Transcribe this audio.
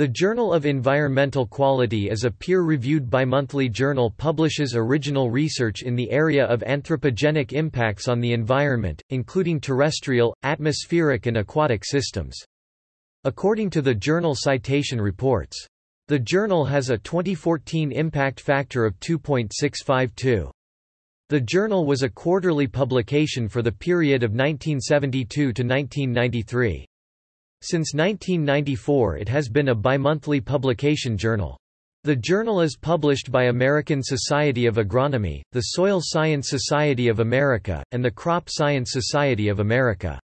The Journal of Environmental Quality is a peer-reviewed bimonthly journal publishes original research in the area of anthropogenic impacts on the environment, including terrestrial, atmospheric and aquatic systems. According to the journal Citation Reports. The journal has a 2014 impact factor of 2.652. The journal was a quarterly publication for the period of 1972 to 1993. Since 1994 it has been a bimonthly publication journal. The journal is published by American Society of Agronomy, the Soil Science Society of America, and the Crop Science Society of America.